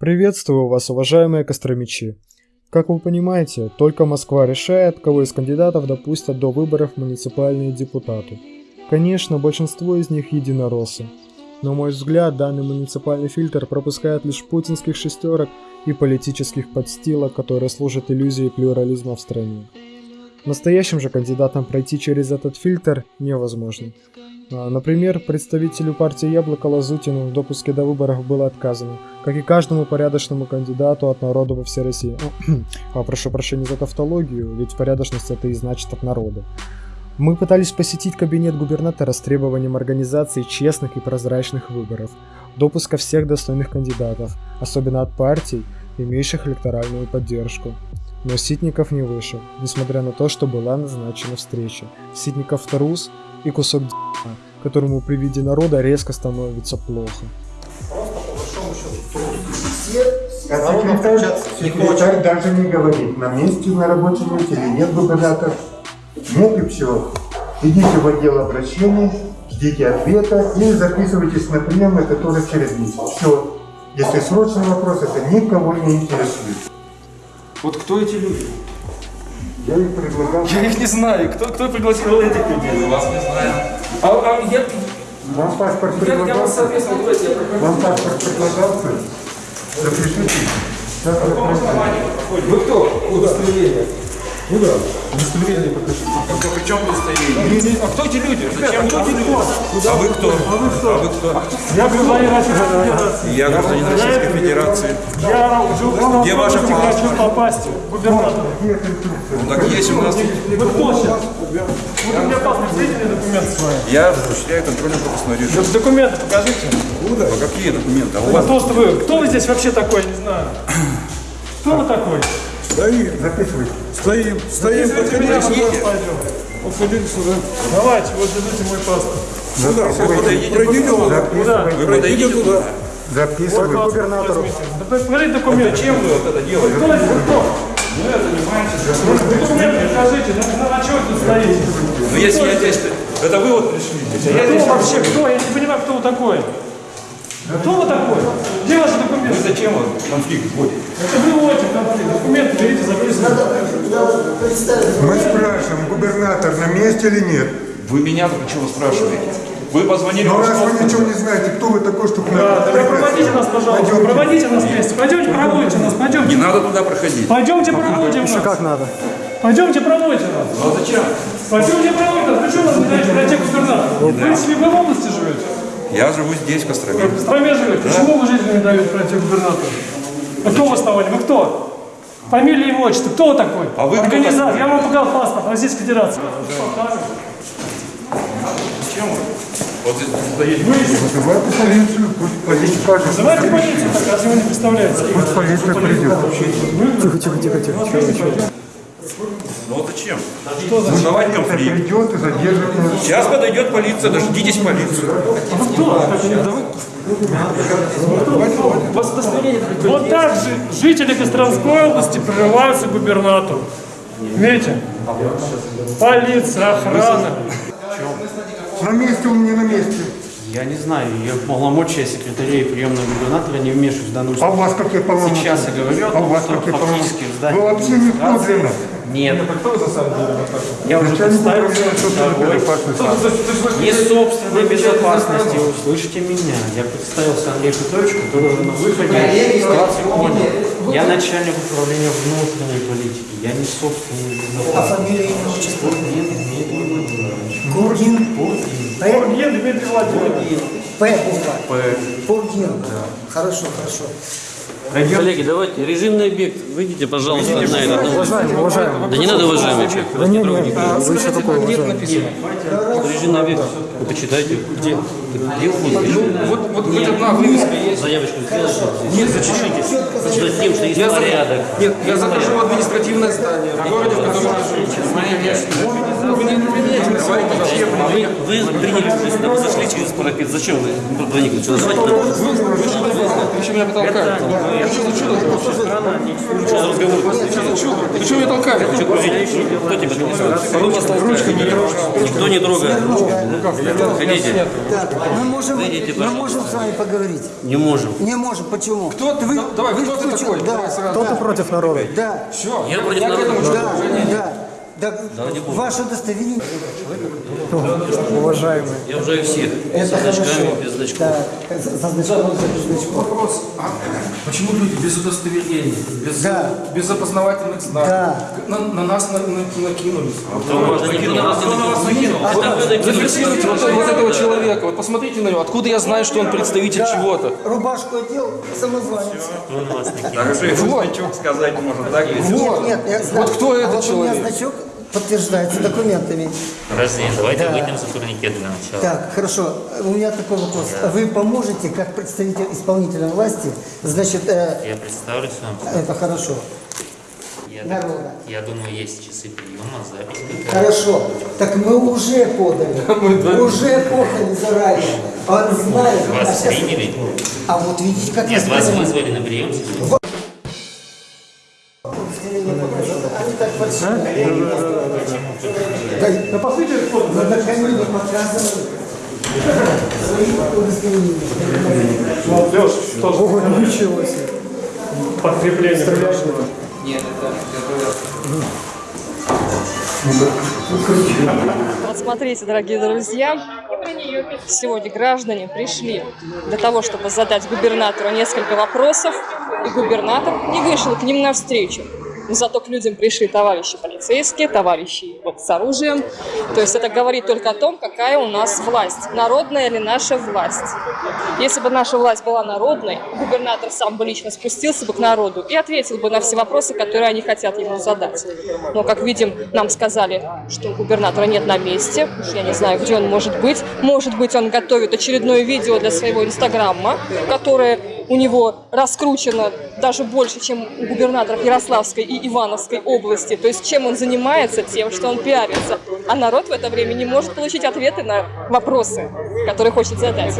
Приветствую вас, уважаемые костромичи. Как вы понимаете, только Москва решает, кого из кандидатов допустят до выборов муниципальные депутаты. Конечно, большинство из них единороссы. На мой взгляд, данный муниципальный фильтр пропускает лишь путинских шестерок и политических подстилок, которые служат иллюзией плюрализма в стране. Настоящим же кандидатам пройти через этот фильтр невозможно. А, Например, представителю партии Яблоко Лазутину в допуске до выборов было отказано, как и каждому порядочному кандидату от народа во всей России. а, прошу прощения за тавтологию, ведь порядочность это и значит от народа. Мы пытались посетить кабинет губернатора с требованием организации честных и прозрачных выборов, допуска всех достойных кандидатов, особенно от партий, имеющих электоральную поддержку. Но Ситников не вышел, несмотря на то, что была назначена встреча. Ситников трус и кусок д***а, которому при виде народа резко становится плохо. Секретарь, секретарь даже не говорит, на месте на рабочем месте или нет губернатор. Нет и все. Идите в отдел обращений, ждите ответа и записывайтесь на прием, это тоже через месяц. Все. Если срочный вопрос, это никого не интересует. Вот кто эти люди? Я их предлагал. Я их не знаю. Кто, кто пригласил этих людей? Вас не знаю. А, а я, Вам паспорт я, я вас, предлагался? соответственно, давайте я прохожу. Вам паспорт предлагался? Запишите. Сейчас. Вы кто? Удостоверение. Куда? Удостоверение покажите. А при чем удостоверение? А кто эти люди? Зачем? Кто эти люди? А вы кто? А вы кто? Я гражданин Российской Федерации. Я гражданин Российской Федерации. Я уже Где ваша хочу попасть в губернатора. Ну так есть у нас. Вы кто сейчас? Вот у меня паспорт, видите документы свои? Я осуществляю контрольно-пропускной режим. Да Документы покажите. А какие документы? А у Ну, вас? Кто вы? Кто вы здесь вообще такой, не знаю. Кто вы такой? Стоим, записывайте. Стоим, стоим, подходите сюда. Подходите сюда. Давайте, вот держите мой паспорт. Подойдите Пройдите туда. туда. Вы подойдите туда. Записывайте. Губернатору. Да покажите документы. Зачем вы вот это делаете? Кто это? Вы кто? Документы покажите. Ну, на, на чем вы тут стоите? Ну если я здесь... Это вы вот пришли а я здесь... Вообще? Кто? Я не понимаю, кто вы такой. Кто вы такой? Где ваши документы? Вы зачем вот конфликт вводите? Это вы вводите конфликт. Документы берите, записывайте. Мы спрашиваем, губернатор на месте или нет? Вы меня чего спрашиваете? Вы позвонили Но в раз вы ничего не знаете, кто вы такой, чтобы... Да, тогда проводите нас, пожалуйста. Пойдемте. Проводите нас вместе. Пойдемте, проводите нас. Не Пойдемте. надо туда проходить. Пойдемте, проводим нас. Как надо? Пойдемте, проводите нас. Ну а зачем? Пойдемте, проводите нас. Вы что нас не даете пройти к губернатору? Вы, в принципе, вы в области живете? Я живу здесь, в Костроме. В Костроме живете? Почему вы жителям не даете пройти губернатору? А кто вы основали? Вы кто? Фамилия, имя, отчество. Кто вы такой? А вы кто Организатор. Я вам показал паспорт Российской Федерации. Зачем вы? Вот здесь стоите. Вызывайте полицию, пусть полиция скажет. Вызывайте полицию, так разве вы не представляете? Пусть полиция придет. Тихо, тихо, тихо, тихо. Ну вот зачем? Создавать конфликт. Придет и задержит. Сейчас подойдет полиция, дождитесь полицию. Вот так же жители Костромской области прорываются к губернатору. Видите? Полиция, охрана. На месте он не на месте. Я не знаю, я полномочия секретаря и приемного губернатора не вмешиваюсь в данную А у вас какие полномочия? Сейчас я говорю о А у том, вас что какие фактически полномочия? в здании Вы вообще никто администрации Нет. Я уже Начальник представился управления собственной второй. безопасности. Не собственной безопасности, услышите меня. Я представился Андрей Петрович, который уже на выходе ситуации понял. Я начальник управления внутренней политики. Я не собственный безопасности. фамилия, имя, отчество? Нет, нет, нет. Гургин. П. Бургин Дмитрий Владимирович. П буква. П. Бургин. Хорошо, хорошо. Коллеги, давайте, режимный объект, выйдите, пожалуйста, на этот. ну, Уважаемый, уважаемый. Да не надо, уважаемый человек. Да не, не, вы еще такой уважаемый. Режимный объект, вы почитайте. Где? Где он пишет? Вот, вот хоть одна вывеска есть. Заявочку сделайте. Нет, зачешитесь. Значит, тем, что есть порядок. Нет, я захожу в административное здание в городе, в котором я живу. Вы вы, приняли, вы зашли через парапет. Зачем вы проникли? Что, что Вы что меня толкаете? Вы что за чудо? Что за разговор? Что за чудо? Что меня толкаете? Что грузить? Кто тебя толкает? Ручкой не трогай. Никто не трогает. Ходите. Мы можем, мы можем с вами поговорить. Не можем. Не можем. Почему? Кто ты? Да- Давай, кто ты такой? Да, сразу. да, против народа? да, Все. Я против к народа. этому да, да. Да, ваше удостоверение. Уважаемые, Я уже всех. Это Со значками, хорошо. без значков. Да, за значком, без значком. Вопрос. А почему люди без удостоверений, без, Да. без опознавательных знаков Да. на, на нас на- на- накинулись? Да никто на вас накинул. Накинули. Зафиксируйте вот, вот этого человека. Вот посмотрите на него. Откуда я знаю, что он представитель чего-то? Рубашку одел, самозванец. Накинул. Даже и значок сказать может, так? Нет, нет, я знаю. Вот кто а этот вот у меня человек? значок подтверждается документами. Подожди, давайте Да. выйдем за турникет для начала. Так, хорошо. У меня такой вопрос. Вы поможете, как представитель исполнительной власти, значит, э, Я представлюсь вам. это хорошо. Я, Народа. я думаю, есть часы приема, запись. Хорошо. Так мы уже подали. Уже подали заранее. Он знает. А, Вас сейчас- приняли? а вот видите, как Нет, я вас вызвали на прием. Они так большие. Да, да по сути, на камине показывают свои удостоверения. Вот смотрите, дорогие друзья, сегодня граждане пришли для того, чтобы задать губернатору несколько вопросов, и губернатор не вышел к ним навстречу. Но зато к людям пришли товарищи полицейские, товарищи вот с оружием. То есть это говорит только о том, какая у нас власть. Народная ли наша власть. Если бы наша власть была народной, губернатор сам бы лично спустился бы к народу и ответил бы на все вопросы, которые они хотят ему задать. Но, как видим, нам сказали, что губернатора нет на месте. Уж я не знаю, где он может быть. Может быть, он готовит очередное видео для своего инстаграма, которое у него раскручено даже больше, чем у губернаторов Ярославской и Ивановской области. То есть чем он занимается? Тем, что он пиарится. А народ в это время не может получить ответы на вопросы, которые хочет задать.